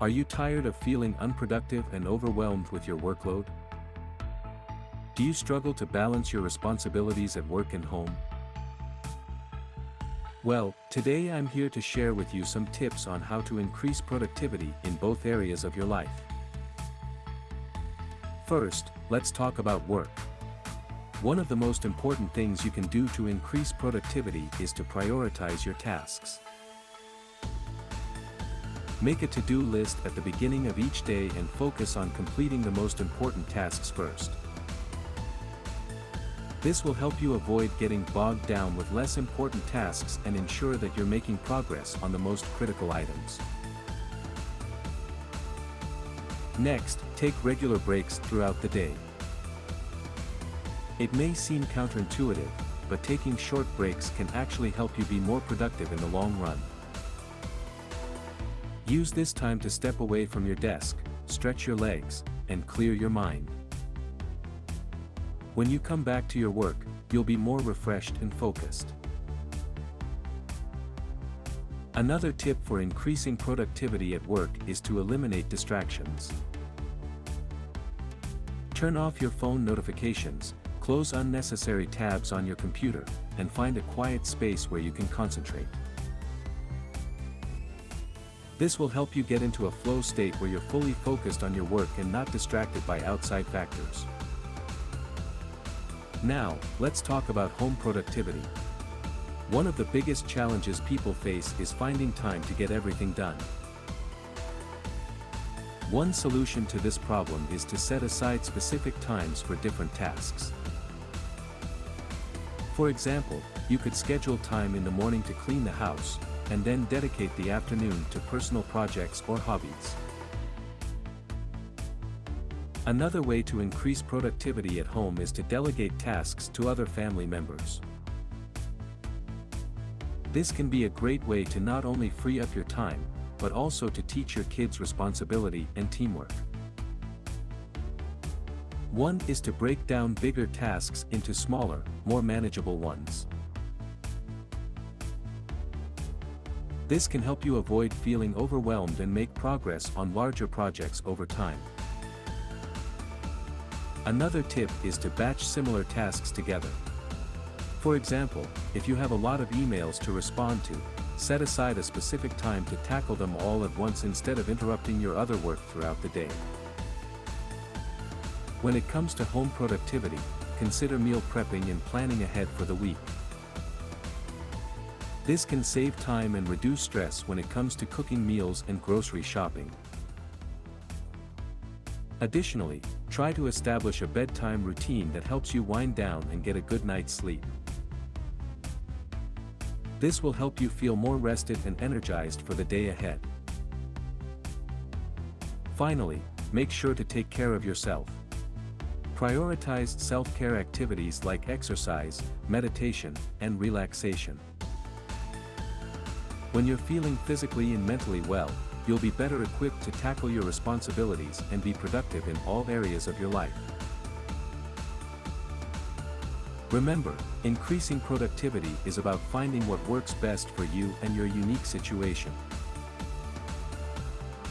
Are you tired of feeling unproductive and overwhelmed with your workload? Do you struggle to balance your responsibilities at work and home? Well, today I'm here to share with you some tips on how to increase productivity in both areas of your life. First, let's talk about work. One of the most important things you can do to increase productivity is to prioritize your tasks. Make a to-do list at the beginning of each day and focus on completing the most important tasks first. This will help you avoid getting bogged down with less important tasks and ensure that you're making progress on the most critical items. Next, take regular breaks throughout the day. It may seem counterintuitive, but taking short breaks can actually help you be more productive in the long run. Use this time to step away from your desk, stretch your legs, and clear your mind. When you come back to your work, you'll be more refreshed and focused. Another tip for increasing productivity at work is to eliminate distractions. Turn off your phone notifications, close unnecessary tabs on your computer, and find a quiet space where you can concentrate. This will help you get into a flow state where you're fully focused on your work and not distracted by outside factors. Now, let's talk about home productivity. One of the biggest challenges people face is finding time to get everything done. One solution to this problem is to set aside specific times for different tasks. For example, you could schedule time in the morning to clean the house, and then dedicate the afternoon to personal projects or hobbies. Another way to increase productivity at home is to delegate tasks to other family members. This can be a great way to not only free up your time, but also to teach your kids responsibility and teamwork. One is to break down bigger tasks into smaller, more manageable ones. This can help you avoid feeling overwhelmed and make progress on larger projects over time. Another tip is to batch similar tasks together. For example, if you have a lot of emails to respond to, set aside a specific time to tackle them all at once instead of interrupting your other work throughout the day. When it comes to home productivity, consider meal prepping and planning ahead for the week. This can save time and reduce stress when it comes to cooking meals and grocery shopping. Additionally, try to establish a bedtime routine that helps you wind down and get a good night's sleep. This will help you feel more rested and energized for the day ahead. Finally, make sure to take care of yourself. Prioritize self-care activities like exercise, meditation, and relaxation. When you're feeling physically and mentally well, you'll be better equipped to tackle your responsibilities and be productive in all areas of your life. Remember, increasing productivity is about finding what works best for you and your unique situation.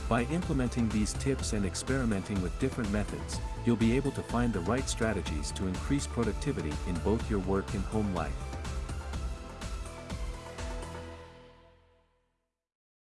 By implementing these tips and experimenting with different methods, you'll be able to find the right strategies to increase productivity in both your work and home life.